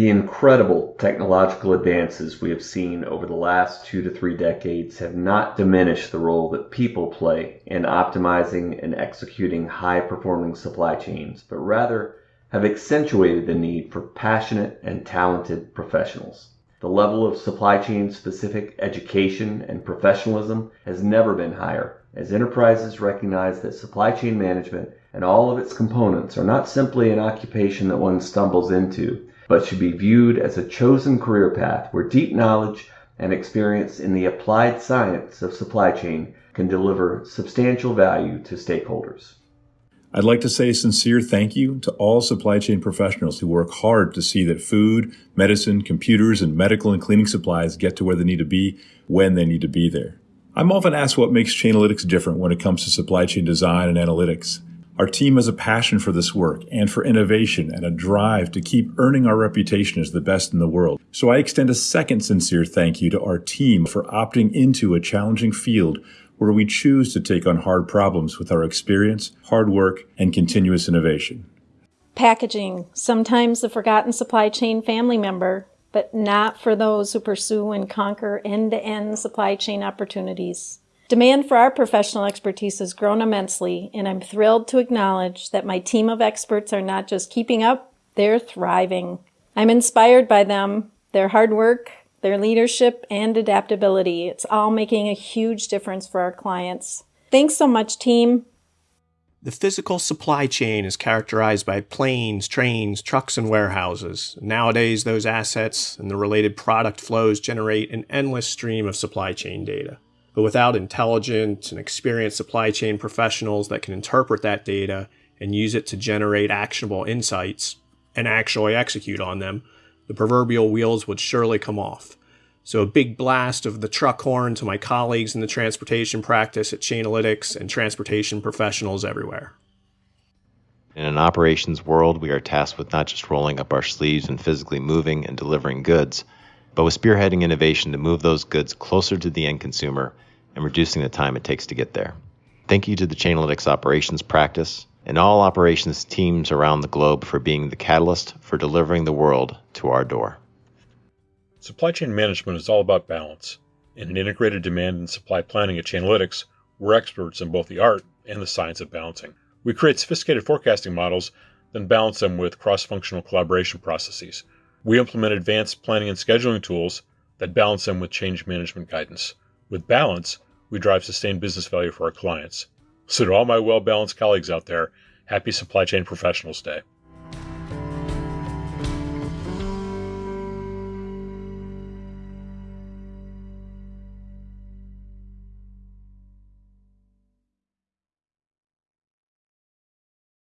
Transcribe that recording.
The incredible technological advances we have seen over the last two to three decades have not diminished the role that people play in optimizing and executing high performing supply chains, but rather have accentuated the need for passionate and talented professionals. The level of supply chain specific education and professionalism has never been higher as enterprises recognize that supply chain management and all of its components are not simply an occupation that one stumbles into but should be viewed as a chosen career path where deep knowledge and experience in the applied science of supply chain can deliver substantial value to stakeholders. I'd like to say a sincere thank you to all supply chain professionals who work hard to see that food, medicine, computers, and medical and cleaning supplies get to where they need to be when they need to be there. I'm often asked what makes Chainalytics different when it comes to supply chain design and analytics. Our team has a passion for this work and for innovation and a drive to keep earning our reputation as the best in the world. So I extend a second sincere thank you to our team for opting into a challenging field where we choose to take on hard problems with our experience, hard work, and continuous innovation. Packaging, sometimes the forgotten supply chain family member, but not for those who pursue and conquer end-to-end supply chain opportunities. Demand for our professional expertise has grown immensely, and I'm thrilled to acknowledge that my team of experts are not just keeping up, they're thriving. I'm inspired by them, their hard work, their leadership, and adaptability. It's all making a huge difference for our clients. Thanks so much, team. The physical supply chain is characterized by planes, trains, trucks, and warehouses. Nowadays, those assets and the related product flows generate an endless stream of supply chain data. But without intelligent and experienced supply chain professionals that can interpret that data and use it to generate actionable insights and actually execute on them, the proverbial wheels would surely come off. So a big blast of the truck horn to my colleagues in the transportation practice at Chainalytics and transportation professionals everywhere. In an operations world, we are tasked with not just rolling up our sleeves and physically moving and delivering goods, but with spearheading innovation to move those goods closer to the end consumer and reducing the time it takes to get there. Thank you to the Chainalytics operations practice and all operations teams around the globe for being the catalyst for delivering the world to our door. Supply chain management is all about balance. In an integrated demand and supply planning at Chainalytics, we're experts in both the art and the science of balancing. We create sophisticated forecasting models, then balance them with cross functional collaboration processes. We implement advanced planning and scheduling tools that balance them with change management guidance. With balance, we drive sustained business value for our clients. So, to all my well balanced colleagues out there, happy Supply Chain Professionals Day.